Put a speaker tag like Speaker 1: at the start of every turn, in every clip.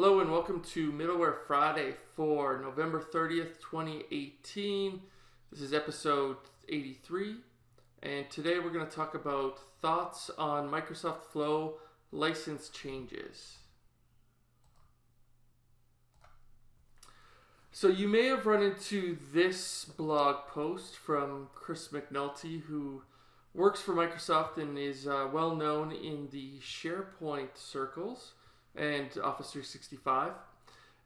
Speaker 1: Hello and welcome to Middleware Friday for November 30th, 2018. This is episode 83, and today we're going to talk about thoughts on Microsoft Flow license changes. So you may have run into this blog post from Chris McNulty, who works for Microsoft and is uh, well known in the SharePoint circles and Office 365.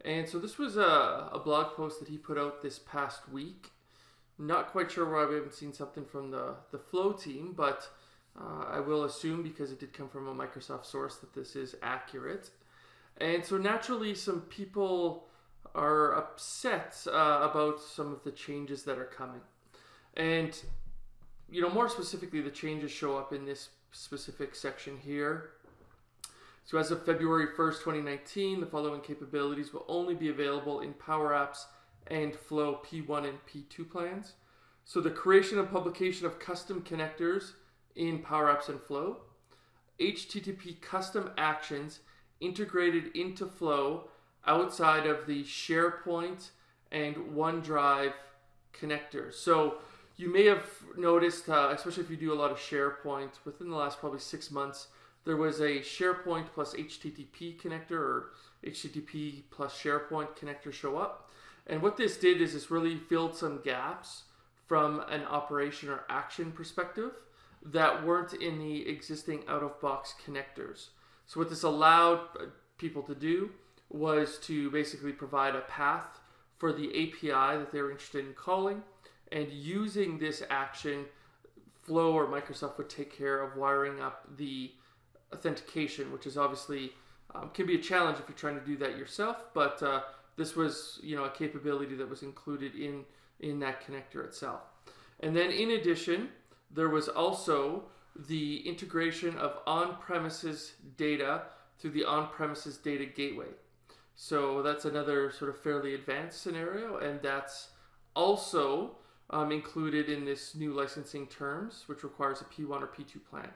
Speaker 1: And so this was a, a blog post that he put out this past week not quite sure why we haven't seen something from the, the Flow team, but uh, I will assume because it did come from a Microsoft source that this is accurate. And so naturally, some people are upset uh, about some of the changes that are coming. And, you know, more specifically, the changes show up in this specific section here. So as of February 1st, 2019, the following capabilities will only be available in Power Apps and Flow P1 and P2 plans. So the creation and publication of custom connectors in Power Apps and Flow, HTTP custom actions integrated into Flow outside of the SharePoint and OneDrive connectors. So you may have noticed, uh, especially if you do a lot of SharePoint, within the last probably six months, there was a SharePoint plus HTTP connector or HTTP plus SharePoint connector show up. And what this did is this really filled some gaps from an operation or action perspective that weren't in the existing out-of-box connectors. So what this allowed uh, people to do was to basically provide a path for the API that they were interested in calling and using this action, Flow or Microsoft would take care of wiring up the authentication, which is obviously um, can be a challenge if you're trying to do that yourself, but uh, this was you know a capability that was included in in that connector itself. And then in addition, there was also the integration of on-premises data through the on-premises data gateway. So that's another sort of fairly advanced scenario, and that's also um, included in this new licensing terms, which requires a P1 or P2 plan.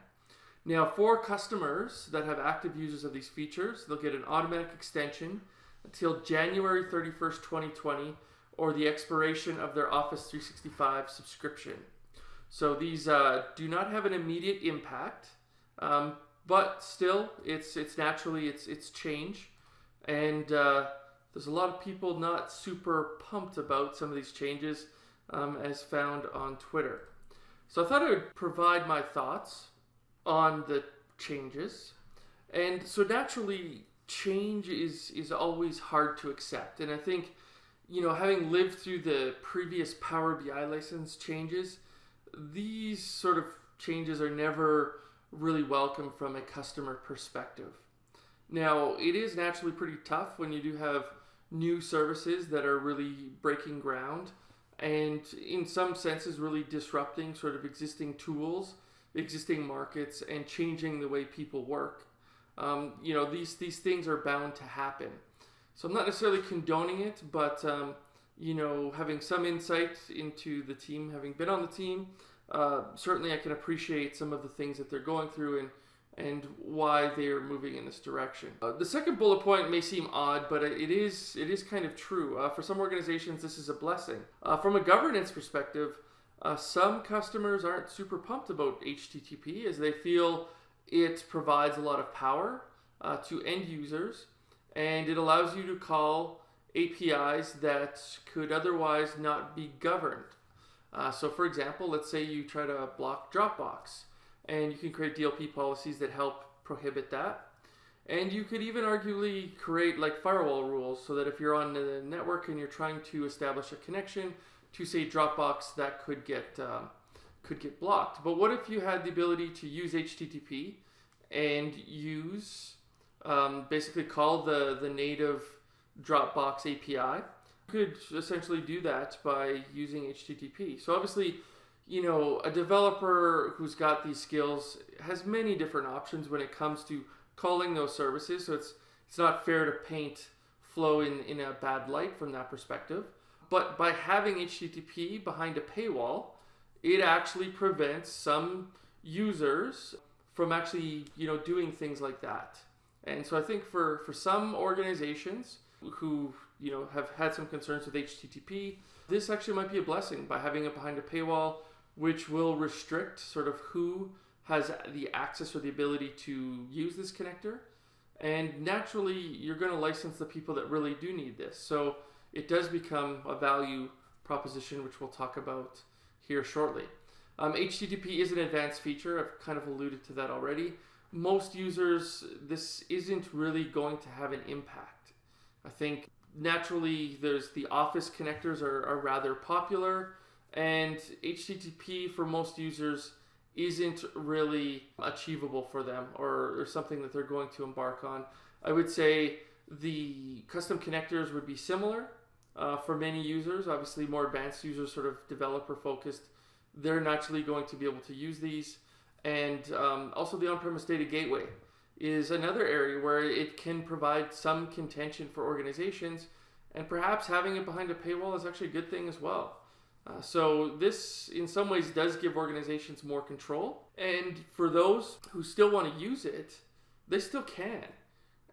Speaker 1: Now, for customers that have active users of these features, they'll get an automatic extension until January 31st, 2020, or the expiration of their Office 365 subscription. So these uh, do not have an immediate impact, um, but still, it's it's naturally it's it's change, and uh, there's a lot of people not super pumped about some of these changes, um, as found on Twitter. So I thought I would provide my thoughts on the changes, and so naturally change is is always hard to accept. And I think, you know, having lived through the previous Power BI license changes, these sort of changes are never really welcome from a customer perspective. Now, it is naturally pretty tough when you do have new services that are really breaking ground and in some senses really disrupting sort of existing tools, existing markets and changing the way people work um, you know, these, these things are bound to happen. So I'm not necessarily condoning it, but, um, you know, having some insight into the team, having been on the team, uh, certainly I can appreciate some of the things that they're going through and, and why they're moving in this direction. Uh, the second bullet point may seem odd, but it is, it is kind of true. Uh, for some organizations, this is a blessing. Uh, from a governance perspective, uh, some customers aren't super pumped about HTTP as they feel it provides a lot of power uh, to end users and it allows you to call APIs that could otherwise not be governed. Uh, so for example, let's say you try to block Dropbox and you can create DLP policies that help prohibit that. And you could even arguably create like firewall rules so that if you're on the network and you're trying to establish a connection to say Dropbox, that could get uh, could get blocked. But what if you had the ability to use HTTP and use um, basically call the, the native Dropbox API? You could essentially do that by using HTTP. So obviously, you know, a developer who's got these skills has many different options when it comes to calling those services. So it's it's not fair to paint Flow in, in a bad light from that perspective. But by having HTTP behind a paywall, it actually prevents some users from actually you know doing things like that And so I think for, for some organizations who you know have had some concerns with HTTP, this actually might be a blessing by having it behind a paywall, which will restrict sort of who has the access or the ability to use this connector. And naturally, you're going to license the people that really do need this. So it does become a value proposition, which we'll talk about here shortly. Um, HTTP is an advanced feature. I've kind of alluded to that already. Most users, this isn't really going to have an impact. I think naturally there's the Office connectors are, are rather popular, and HTTP for most users isn't really achievable for them or, or something that they're going to embark on. I would say the custom connectors would be similar uh, for many users. Obviously, more advanced users, sort of developer focused, they're naturally going to be able to use these. And um, also, the on premise data gateway is another area where it can provide some contention for organizations, and perhaps having it behind a paywall is actually a good thing as well. Uh, so this, in some ways, does give organizations more control. And for those who still want to use it, they still can.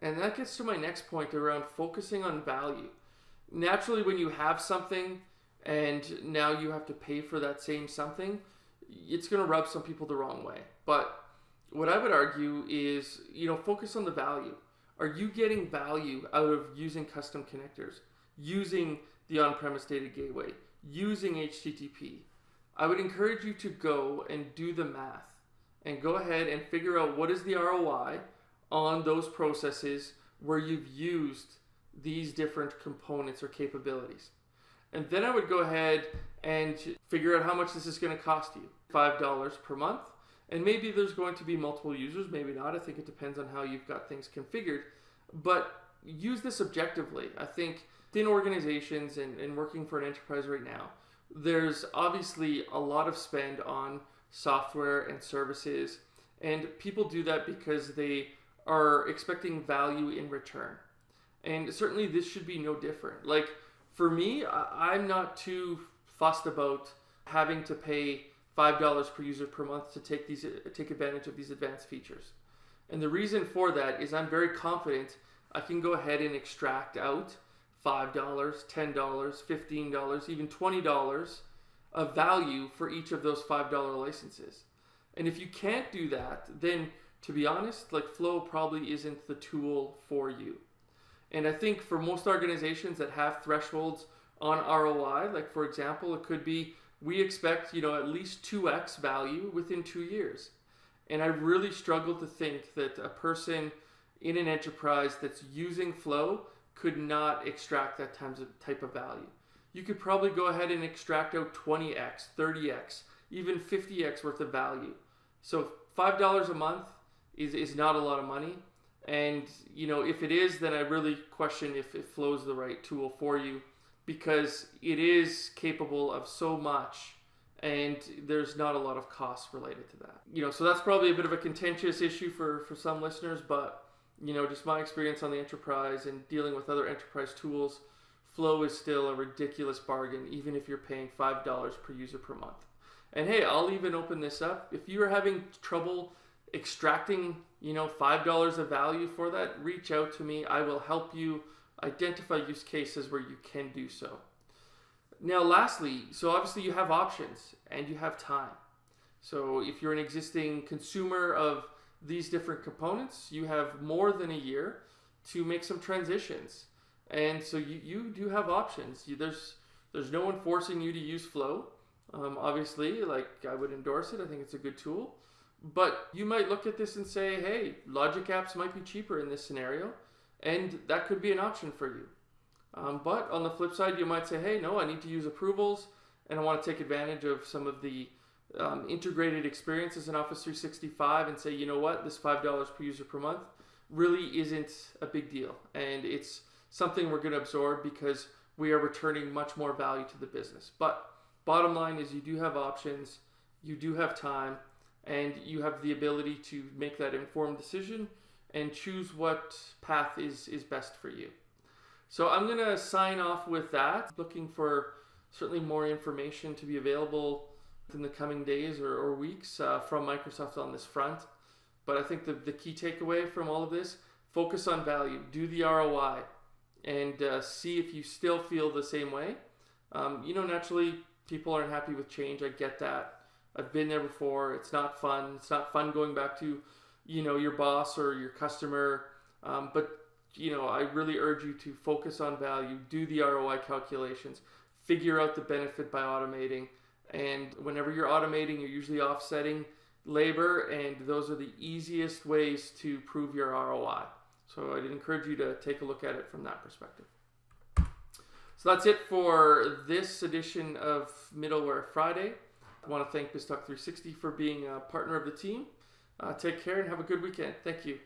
Speaker 1: And that gets to my next point around focusing on value. Naturally, when you have something and now you have to pay for that same something, it's going to rub some people the wrong way. But what I would argue is, you know, focus on the value. Are you getting value out of using custom connectors, using the on-premise data gateway, using HTTP, I would encourage you to go and do the math and go ahead and figure out what is the ROI on those processes where you've used these different components or capabilities. And then I would go ahead and figure out how much this is going to cost you. $5 per month. And maybe there's going to be multiple users, maybe not. I think it depends on how you've got things configured. But use this objectively. I think within organizations and, and working for an enterprise right now, there's obviously a lot of spend on software and services, and people do that because they are expecting value in return. And certainly this should be no different. Like for me, I'm not too fussed about having to pay $5 per user per month to take these take advantage of these advanced features. And the reason for that is I'm very confident I can go ahead and extract out $5, $10, $15, even $20 of value for each of those $5 licenses. And if you can't do that, then to be honest, like Flow probably isn't the tool for you. And I think for most organizations that have thresholds on ROI, like for example, it could be we expect, you know, at least 2x value within 2 years. And I really struggle to think that a person in an enterprise that's using Flow could not extract that times of type of value. You could probably go ahead and extract out 20x, 30x, even 50x worth of value. So $5 a month is, is not a lot of money. And you know, if it is, then I really question if it Flow's the right tool for you because it is capable of so much and there's not a lot of costs related to that. You know, so that's probably a bit of a contentious issue for, for some listeners, but you know, just my experience on the enterprise and dealing with other enterprise tools, Flow is still a ridiculous bargain, even if you're paying $5 per user per month. And hey, I'll even open this up. If you are having trouble extracting, you know, $5 of value for that, reach out to me. I will help you identify use cases where you can do so. Now, lastly, so obviously you have options and you have time. So if you're an existing consumer of these different components, you have more than a year to make some transitions. And so you, you do have options. You, there's there's no one forcing you to use Flow. Um, obviously, like I would endorse it. I think it's a good tool. But you might look at this and say, hey, Logic Apps might be cheaper in this scenario, and that could be an option for you. Um, but on the flip side, you might say, hey, no, I need to use approvals, and I want to take advantage of some of the um, integrated experiences in Office 365 and say, you know what, this $5 per user per month really isn't a big deal. And it's something we're going to absorb because we are returning much more value to the business. But bottom line is you do have options, you do have time, and you have the ability to make that informed decision and choose what path is, is best for you. So I'm going to sign off with that, looking for certainly more information to be available in the coming days or, or weeks uh, from Microsoft on this front. But I think the, the key takeaway from all of this focus on value, do the ROI, and uh, see if you still feel the same way. Um, you know, naturally, people aren't happy with change. I get that. I've been there before. It's not fun. It's not fun going back to, you know, your boss or your customer. Um, but you know, I really urge you to focus on value, do the ROI calculations, figure out the benefit by automating. And whenever you're automating, you're usually offsetting labor, and those are the easiest ways to prove your ROI. So I'd encourage you to take a look at it from that perspective. So that's it for this edition of Middleware Friday. I want to thank BizTalk 360 for being a partner of the team. Uh, take care and have a good weekend. Thank you.